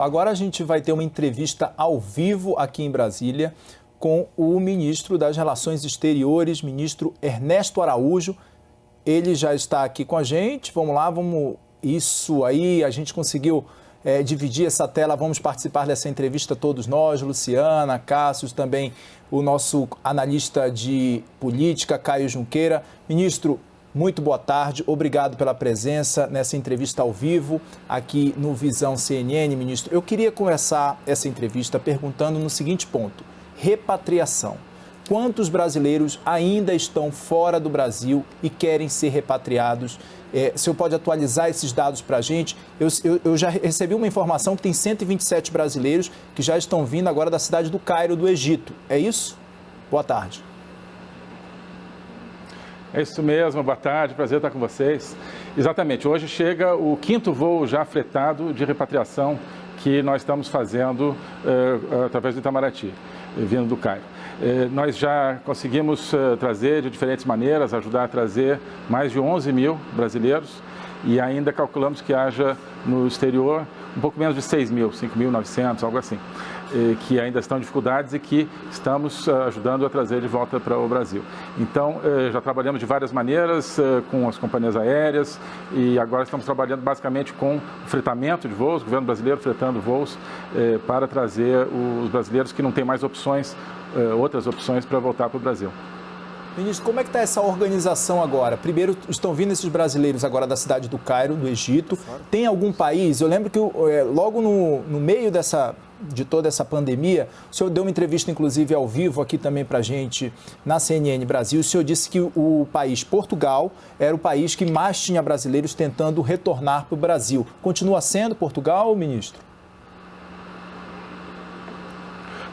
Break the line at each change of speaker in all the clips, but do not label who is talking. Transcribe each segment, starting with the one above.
Agora a gente vai ter uma entrevista ao vivo aqui em Brasília com o ministro das Relações Exteriores, ministro Ernesto Araújo. Ele já está aqui com a gente. Vamos lá, vamos. Isso aí, a gente conseguiu é, dividir essa tela. Vamos participar dessa entrevista todos nós, Luciana, Cássio, também o nosso analista de política, Caio Junqueira. Ministro, muito boa tarde, obrigado pela presença nessa entrevista ao vivo aqui no Visão CNN, ministro. Eu queria começar essa entrevista perguntando no seguinte ponto: repatriação. Quantos brasileiros ainda estão fora do Brasil e querem ser repatriados? É, o senhor pode atualizar esses dados para a gente? Eu, eu, eu, já recebi uma informação que tem 127 brasileiros que já estão vindo agora da cidade do Cairo, do Egito. É isso? Boa tarde.
É isso mesmo, boa tarde, prazer estar com vocês. Exatamente, hoje chega o quinto voo já fretado de repatriação que nós estamos fazendo uh, através do Itamaraty, vindo do Cairo. Uh, nós já conseguimos uh, trazer de diferentes maneiras, ajudar a trazer mais de 11 mil brasileiros e ainda calculamos que haja no exterior um pouco menos de 6 mil, 5.900, algo assim, que ainda estão em dificuldades e que estamos ajudando a trazer de volta para o Brasil. Então, já trabalhamos de várias maneiras com as companhias aéreas e agora estamos trabalhando basicamente com fretamento de voos, o governo brasileiro fretando voos para trazer os brasileiros que não têm mais opções, outras opções para voltar para o Brasil.
Ministro, como é que está essa organização agora? Primeiro, estão vindo esses brasileiros agora da cidade do Cairo, do Egito. Tem algum país? Eu lembro que é, logo no, no meio dessa, de toda essa pandemia, o senhor deu uma entrevista, inclusive, ao vivo aqui também para a gente na CNN Brasil. O senhor disse que o país Portugal era o país que mais tinha brasileiros tentando retornar para o Brasil. Continua sendo Portugal, ministro?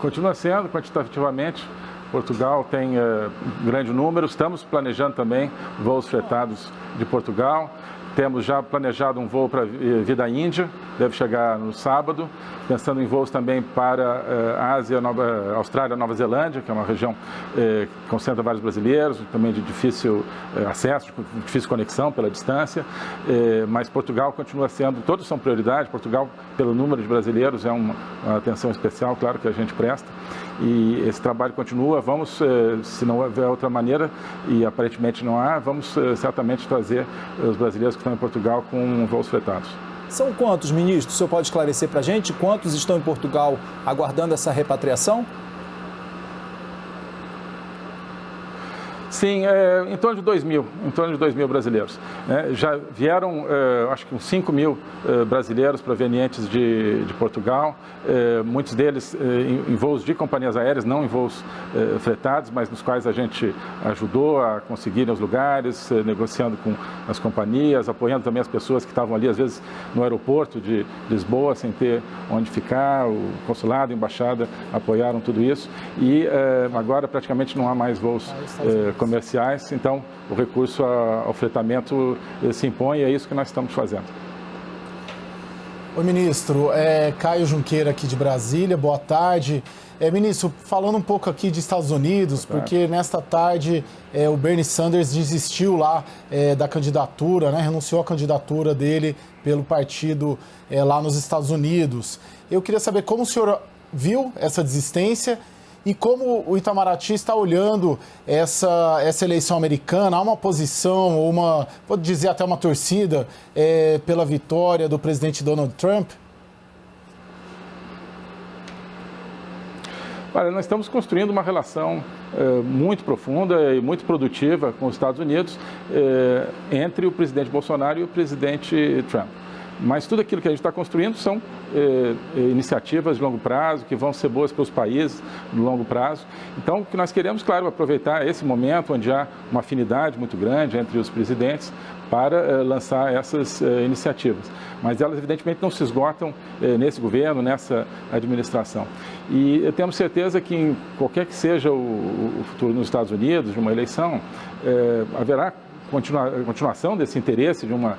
Continua sendo, quantitativamente. Portugal tem uh, grande número, estamos planejando também voos fretados de Portugal. Temos já planejado um voo para Vida Índia, deve chegar no sábado, pensando em voos também para uh, Ásia, Nova, Austrália, Nova Zelândia, que é uma região uh, que concentra vários brasileiros, também de difícil uh, acesso, de difícil conexão pela distância, mas Portugal continua sendo, todos são prioridade, Portugal, pelo número de brasileiros, é uma, uma atenção especial, claro, que a gente presta, e esse trabalho continua, vamos, se não houver outra maneira, e aparentemente não há, vamos certamente trazer os brasileiros que estão em Portugal com voos fretados.
São quantos, ministro? O senhor pode esclarecer para a gente quantos estão em Portugal aguardando essa repatriação?
Sim, é, em torno de 2 mil, em torno de 2 mil brasileiros. É, já vieram, é, acho que uns 5 mil é, brasileiros provenientes de, de Portugal, é, muitos deles é, em, em, voos de companhias aéreas, não em voos fretados, mas nos quais a gente ajudou a conseguirem os lugares, negociando com as companhias, apoiando também as pessoas que estavam ali, às vezes, no aeroporto de Lisboa, sem ter onde ficar, o consulado, a embaixada apoiaram tudo isso. E agora praticamente não há mais voos comerciais, então o recurso ao fretamento se impõe e é isso que nós estamos fazendo.
Oi, ministro. É Caio Junqueira aqui de Brasília. Boa tarde. É, ministro, falando um pouco aqui de Estados Unidos, porque nesta tarde é, o Bernie Sanders desistiu lá é, da candidatura, né, renunciou à candidatura dele pelo partido é, lá nos Estados Unidos. Eu queria saber como o senhor viu essa desistência e como o Itamaraty está olhando essa, essa eleição americana? Há uma posição, ou uma, vou dizer até uma torcida, é, pela vitória do presidente Donald Trump?
Olha, nós estamos construindo uma relação é, muito profunda e muito produtiva com os Estados Unidos é, entre o presidente Bolsonaro e o presidente Trump. Mas tudo aquilo que a gente está construindo são eh, eh, iniciativas de longo prazo, que vão ser boas para os países no longo prazo. Então, o que nós queremos, claro, aproveitar esse momento onde há uma afinidade muito grande entre os presidentes para eh, lançar essas eh, iniciativas. Mas elas, evidentemente, não se esgotam eh, nesse governo, nessa administração. E temos certeza que, em qualquer que seja o, o futuro nos Estados Unidos, de uma eleição, eh, haverá continua, continuação desse interesse de uma,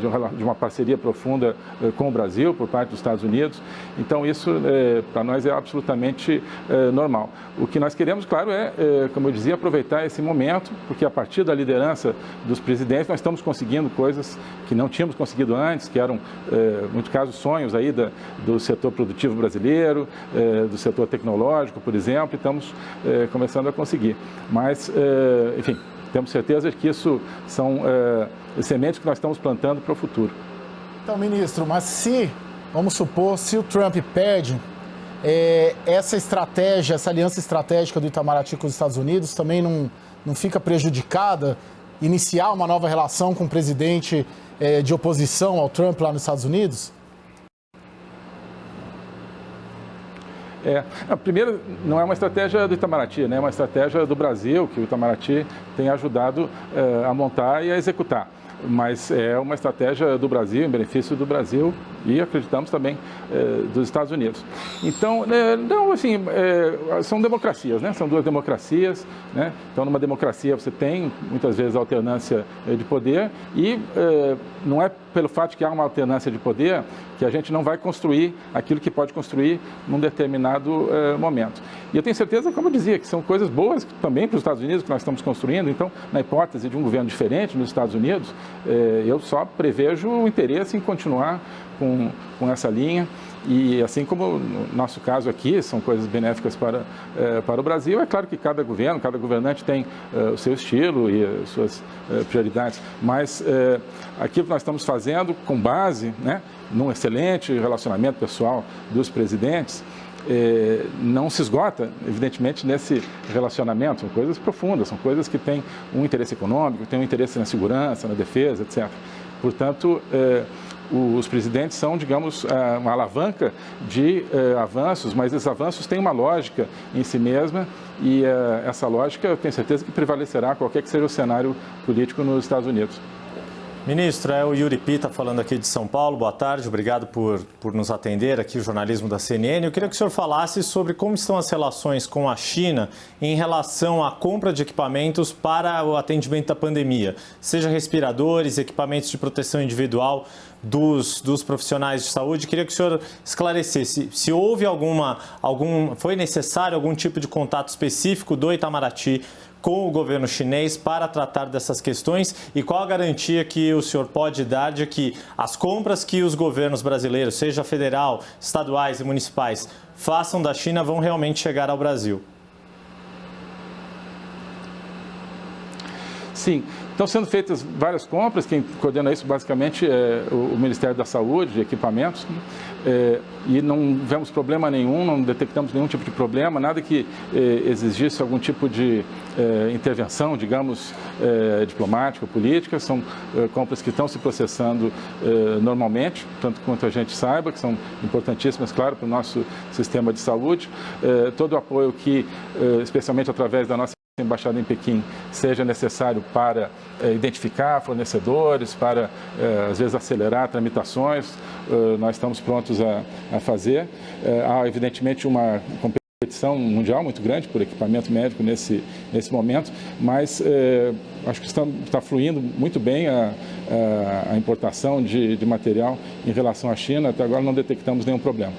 de uma, de uma parceria profunda com o Brasil por parte dos Estados Unidos. Então, isso para nós é absolutamente normal. O que nós queremos, claro, é, como eu dizia, aproveitar esse momento, porque a partir da liderança dos presidentes nós estamos conseguindo coisas que não tínhamos conseguido antes, que eram, em muitos casos, sonhos aí da, do setor produtivo brasileiro, do setor tecnológico, por exemplo, e estamos começando a conseguir. Mas, enfim, temos certeza de que isso são é, sementes que nós estamos plantando para o futuro.
Então, ministro, mas se, vamos supor, se o Trump perde, é, essa estratégia, essa aliança estratégica do Itamaraty com os Estados Unidos também não, não fica prejudicada? Iniciar uma nova relação com o presidente é, de oposição ao Trump lá nos Estados Unidos?
É, a primeira não é uma estratégia do Itamaraty, né? é uma estratégia do Brasil, que o Itamaraty tem ajudado é, a montar e a executar mas é uma estratégia do Brasil, em benefício do Brasil e acreditamos também é, dos Estados Unidos. Então, é, não, assim, é, são democracias, né? São duas democracias, né? Então, numa democracia você tem muitas vezes alternância de poder e não é pelo fato que há uma alternância de poder que a gente não vai construir aquilo que pode construir num determinado momento. E eu tenho certeza, como eu dizia, que são coisas boas também para os Estados Unidos que nós estamos construindo. Então, na hipótese de um governo diferente nos Estados Unidos, é, eu só prevejo o interesse em continuar com, com essa linha. E assim como no nosso caso aqui, são coisas benéficas para, é, para o Brasil, é claro que cada governo, cada governante tem é, o seu estilo e as suas é, prioridades, mas é, aquilo que nós estamos fazendo com base né, num excelente relacionamento pessoal dos presidentes, é, não se esgota, evidentemente, nesse relacionamento. São coisas profundas, são coisas que têm um interesse econômico, têm um interesse na segurança, na defesa, etc. Portanto, é, os presidentes são, digamos, é, uma alavanca de é, avanços, mas esses avanços têm uma lógica em si mesma e essa lógica eu tenho certeza que prevalecerá qualquer que seja o cenário político nos Estados Unidos.
Ministro, é o Yuri Pita falando aqui de São Paulo. Boa tarde, obrigado por, por nos atender aqui, o jornalismo da CNN. Eu queria que o senhor falasse sobre como estão as relações com a China em relação à compra de equipamentos para o atendimento da pandemia, seja respiradores, equipamentos de proteção individual dos, dos profissionais de saúde. Queria que o senhor esclarecesse se houve alguma, algum, foi necessário algum tipo de contato específico do Itamaraty com o governo chinês para tratar dessas questões e qual a garantia que o senhor pode dar de que as compras que os governos brasileiros, seja federal, estaduais e municipais, façam da China vão realmente chegar ao Brasil?
Sim, estão sendo feitas várias compras, quem coordena isso basicamente é o Ministério da Saúde, de equipamentos, é, e não vemos problema nenhum, não detectamos nenhum tipo de problema, nada que é, exigisse algum tipo de é, intervenção, digamos, é, diplomática, política, são é, compras que estão se processando é, normalmente, tanto quanto a gente saiba, que são importantíssimas, claro, para o nosso sistema de saúde, todo o apoio que, especialmente através da nossa embaixada em Pequim seja necessário para eh, identificar fornecedores, para, eh, às vezes, acelerar tramitações, eh, nós estamos prontos a, a fazer. há, evidentemente, uma competição mundial muito grande por equipamento médico nesse, nesse momento, mas acho que está, está fluindo muito bem a, a, a importação de, de material em relação à China. Até agora não detectamos nenhum problema.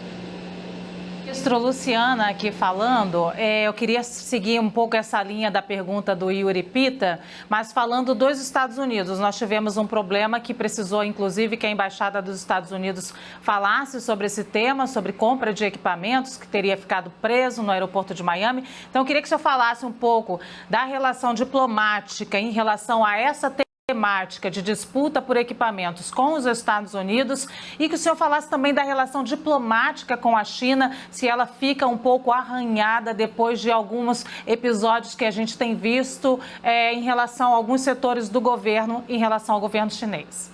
Ministro Luciana aqui falando, é, eu queria seguir um pouco essa linha da pergunta do Yuri Pita, mas falando dos Estados Unidos, nós tivemos um problema que precisou, inclusive, que a Embaixada dos Estados Unidos falasse sobre esse tema, sobre compra de equipamentos, que teria ficado preso no aeroporto de Miami. Então, eu queria que o senhor falasse um pouco da relação diplomática em relação a essa temática de disputa por equipamentos com os Estados Unidos e que o senhor falasse também da relação diplomática com a China, se ela fica um pouco arranhada depois de alguns episódios que a gente tem visto é, em relação a alguns setores do governo em relação ao governo chinês.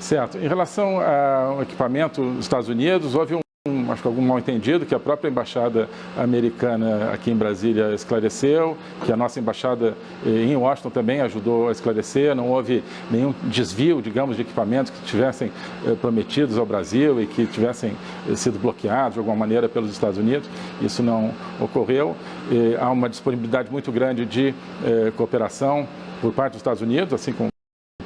Certo. Em relação ao equipamento dos Estados Unidos, houve um acho que algum mal entendido que a própria embaixada americana aqui em Brasília esclareceu, que a nossa embaixada eh, em Washington também ajudou a esclarecer, não houve nenhum desvio, digamos, de equipamentos que tivessem eh, prometidos ao Brasil e que tivessem eh, sido bloqueados de alguma maneira pelos Estados Unidos. Isso não ocorreu. Há uma disponibilidade muito grande de cooperação por parte dos Estados Unidos, assim como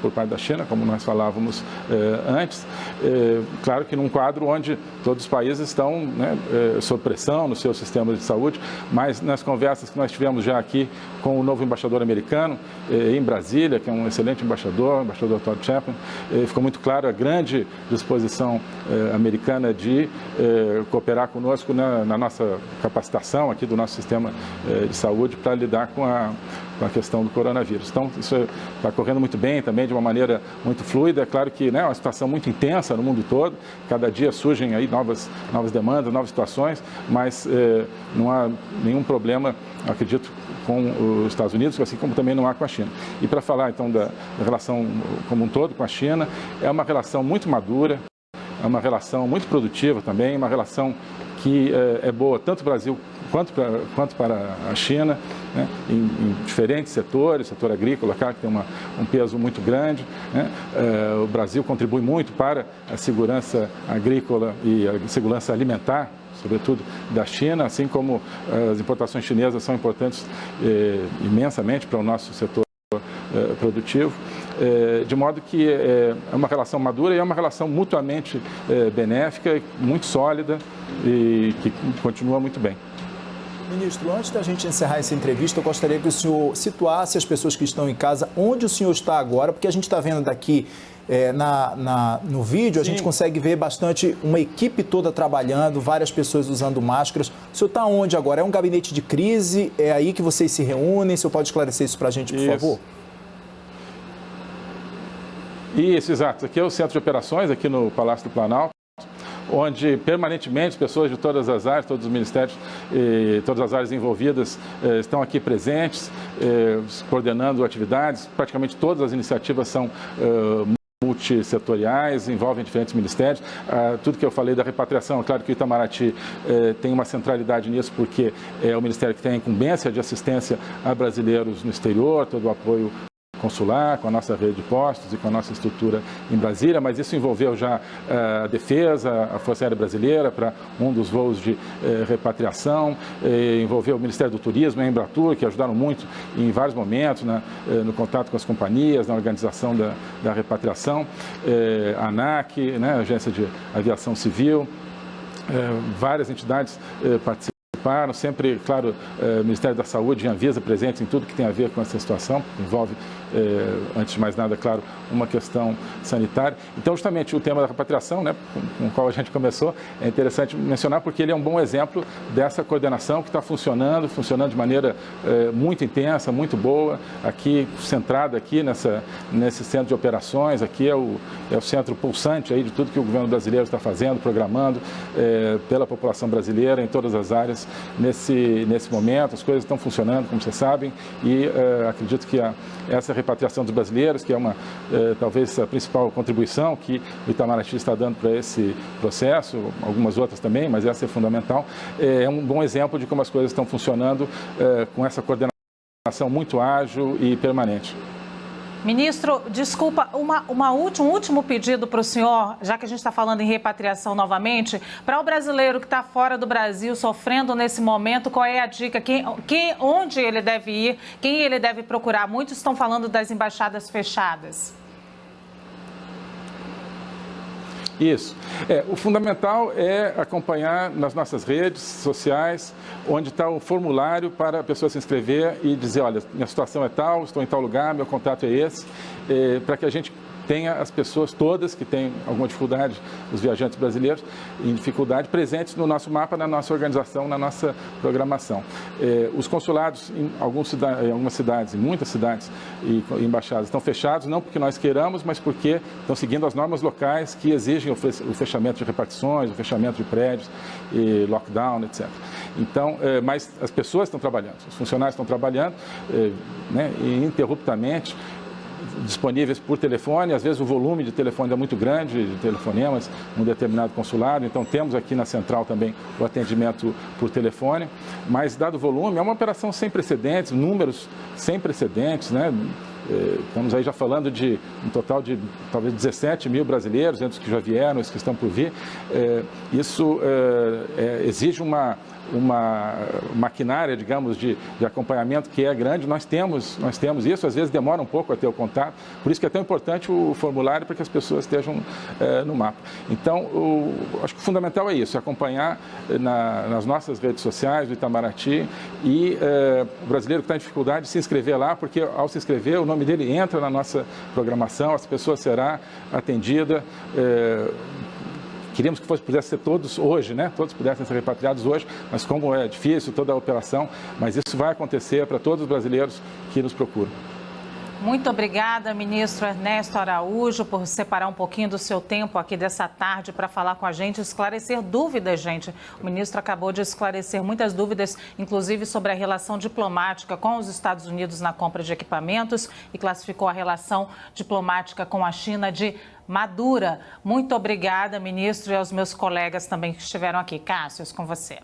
por parte da China, como nós falávamos eh, antes. Eh, claro que num quadro onde todos os países estão né, eh, sob pressão no seu sistema de saúde, mas nas conversas que nós tivemos já aqui com o novo embaixador americano em Brasília, que é um excelente embaixador, embaixador Todd Chapman, ficou muito claro a grande disposição americana de cooperar conosco na, na nossa capacitação aqui do nosso sistema de saúde para lidar com a, com a questão do coronavírus. Então, isso está correndo muito bem também, de uma maneira muito fluida. É claro que né, é uma situação muito intensa no mundo todo, cada dia surgem aí novas, novas demandas, novas situações, mas eh, não há nenhum problema, acredito, com os Estados Unidos, assim como também não há com a China. E para falar então da, da relação como um todo com a China, é uma relação muito madura, é uma relação muito produtiva também, uma relação que é, é boa tanto para o Brasil quanto para, quanto para a China, né, em, em, diferentes setores, setor agrícola, cara, que tem uma, um peso muito grande. Né, é, o Brasil contribui muito para a segurança agrícola e a segurança alimentar sobretudo da China, assim como as importações chinesas são importantes eh, imensamente para o nosso setor eh, produtivo. É, de modo que é, é uma relação madura e é uma relação mutuamente é, benéfica, muito sólida e que continua muito bem.
Ministro, antes da gente encerrar essa entrevista, eu gostaria que o senhor situasse as pessoas que estão em casa onde o senhor está agora, porque a gente está vendo daqui é, na, na, no vídeo, Sim. a gente consegue ver bastante uma equipe toda trabalhando, várias pessoas usando máscaras. O senhor está onde agora? É um gabinete de crise? É aí que vocês se reúnem? O senhor pode esclarecer isso para a gente, por isso. favor?
Isso, exato. Aqui é o centro de operações, aqui no Palácio do Planalto, onde permanentemente pessoas de todas as áreas, todos os ministérios, e todas as áreas envolvidas eh, estão aqui presentes, eh, coordenando atividades. Praticamente todas as iniciativas são eh, multissetoriais, envolvem diferentes ministérios. Ah, tudo que eu falei da repatriação, é claro que o Itamaraty tem uma centralidade nisso, porque é o ministério que tem a incumbência de assistência a brasileiros no exterior, todo o apoio consular, com a nossa rede de postos e com a nossa estrutura em Brasília, mas isso envolveu já eh, a defesa, a Força Aérea Brasileira para um dos voos de eh, repatriação, eh, envolveu o Ministério do Turismo a Embratur, que ajudaram muito em vários momentos né, no contato com as companhias, na organização da, da repatriação, a ANAC, né, Agência de Aviação Civil, várias entidades participaram sempre, claro, eh, o Ministério da Saúde e Anvisa presentes em tudo que tem a ver com essa situação, envolve, eh, antes de mais nada, claro, uma questão sanitária. Então, justamente, o tema da repatriação, né, com, o qual a gente começou, é interessante mencionar porque ele é um bom exemplo dessa coordenação que está funcionando, funcionando de maneira eh, muito intensa, muito boa, aqui, centrada aqui nessa, nesse centro de operações, aqui é o, é o centro pulsante aí de tudo que o governo brasileiro está fazendo, programando pela população brasileira em todas as áreas nesse, nesse momento, as coisas estão funcionando, como vocês sabem, e acredito que a, essa repatriação dos brasileiros, que é uma, uh, talvez a principal contribuição que o Itamaraty está dando para esse processo, algumas outras também, mas essa é fundamental, é um bom exemplo de como as coisas estão funcionando uh, com essa coordenação muito ágil e permanente.
Ministro, desculpa, uma, uma última, um último pedido para o senhor, já que a gente está falando em repatriação novamente, para o brasileiro que está fora do Brasil, sofrendo nesse momento, qual é a dica? Quem, quem, onde ele deve ir? Quem ele deve procurar? Muitos estão falando das embaixadas fechadas.
Isso. É, o fundamental é acompanhar nas nossas redes sociais, onde está o formulário para a pessoa se inscrever e dizer, olha, minha situação é tal, estou em tal lugar, meu contato é esse, é, para que a gente tenha as pessoas todas que têm alguma dificuldade, os viajantes brasileiros em dificuldade, presentes no nosso mapa, na nossa organização, na nossa programação. Eh, os consulados em, em algumas cidades, em muitas cidades e embaixadas estão fechados, não porque nós queiramos, mas porque estão seguindo as normas locais que exigem o fechamento de repartições, o fechamento de prédios, lockdown, etc. Então, eh, mas as pessoas estão trabalhando, os funcionários estão trabalhando eh, né, ininterruptamente, disponíveis por telefone, às vezes o volume de telefone é muito grande, de telefonemas, num determinado consulado, então temos aqui na central também o atendimento por telefone, mas dado o volume, é uma operação sem precedentes, números sem precedentes, né? Eh, estamos aí já falando de um total de talvez 17 mil brasileiros, entre os que já vieram, os que estão por vir. Eh, isso eh, exige uma, uma maquinária, digamos, de, de acompanhamento que é grande. Nós temos, nós temos isso, às vezes demora um pouco a ter o contato, por isso que é tão importante o formulário para que as pessoas estejam no mapa. Então, o, acho que o fundamental é isso, acompanhar na, nas nossas redes sociais do Itamaraty e o brasileiro que está em dificuldade se inscrever lá, porque ao se inscrever o nome dele entra na nossa programação, essa pessoa será atendida. É, queríamos que fosse, pudesse ser todos hoje, né? Todos pudessem ser repatriados hoje, mas como é difícil toda a operação, mas isso vai acontecer para todos os brasileiros que nos procuram.
Muito obrigada, ministro Ernesto Araújo, por separar um pouquinho do seu tempo aqui dessa tarde para falar com a gente, esclarecer dúvidas, gente. O ministro acabou de esclarecer muitas dúvidas, inclusive sobre a relação diplomática com os Estados Unidos na compra de equipamentos e classificou a relação diplomática com a China de madura. Muito obrigada, ministro, e aos meus colegas também que estiveram aqui. Cássio, com você.